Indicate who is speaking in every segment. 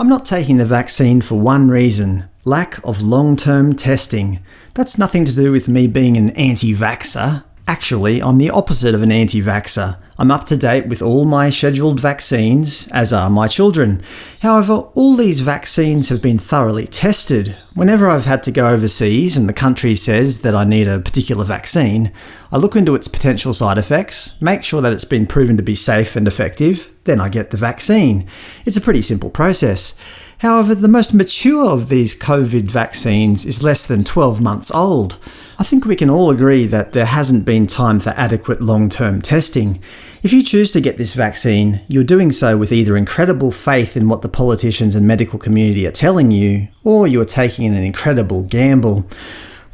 Speaker 1: I'm not taking the vaccine for one reason – lack of long-term testing. That's nothing to do with me being an anti-vaxxer. Actually, I'm the opposite of an anti-vaxxer. I'm up to date with all my scheduled vaccines, as are my children. However, all these vaccines have been thoroughly tested. Whenever I've had to go overseas and the country says that I need a particular vaccine, I look into its potential side effects, make sure that it's been proven to be safe and effective, then I get the vaccine. It's a pretty simple process. However, the most mature of these COVID vaccines is less than 12 months old. I think we can all agree that there hasn't been time for adequate long-term testing. If you choose to get this vaccine, you're doing so with either incredible faith in what the politicians and medical community are telling you, or you're taking an incredible gamble.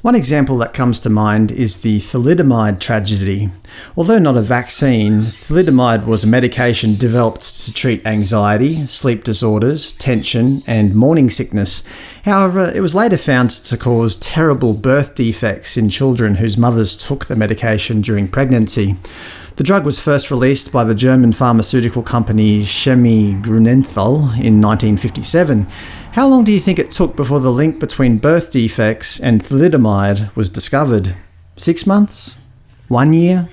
Speaker 1: One example that comes to mind is the thalidomide tragedy. Although not a vaccine, thalidomide was a medication developed to treat anxiety, sleep disorders, tension, and morning sickness. However, it was later found to cause terrible birth defects in children whose mothers took the medication during pregnancy. The drug was first released by the German pharmaceutical company Chemie Grünenthal in 1957. How long do you think it took before the link between birth defects and thalidomide was discovered? Six months? One year?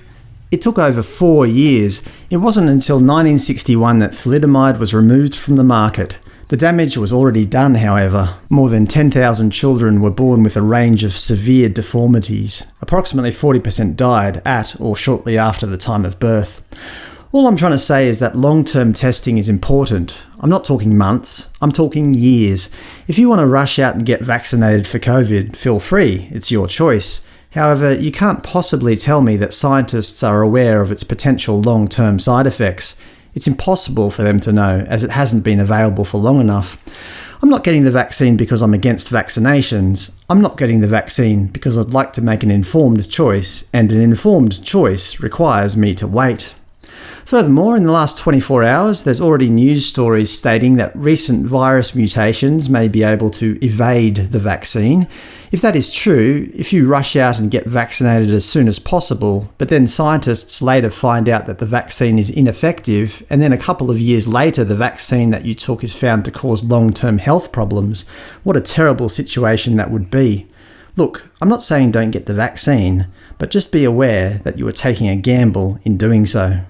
Speaker 1: It took over four years. It wasn't until 1961 that thalidomide was removed from the market. The damage was already done, however. More than 10,000 children were born with a range of severe deformities. Approximately 40% died at or shortly after the time of birth. All I'm trying to say is that long-term testing is important. I'm not talking months, I'm talking years. If you want to rush out and get vaccinated for COVID, feel free, it's your choice. However, you can't possibly tell me that scientists are aware of its potential long-term side effects. It's impossible for them to know, as it hasn't been available for long enough. I'm not getting the vaccine because I'm against vaccinations. I'm not getting the vaccine because I'd like to make an informed choice, and an informed choice requires me to wait. Furthermore, in the last 24 hours, there's already news stories stating that recent virus mutations may be able to evade the vaccine. If that is true, if you rush out and get vaccinated as soon as possible, but then scientists later find out that the vaccine is ineffective, and then a couple of years later the vaccine that you took is found to cause long-term health problems, what a terrible situation that would be. Look, I'm not saying don't get the vaccine, but just be aware that you are taking a gamble in doing so.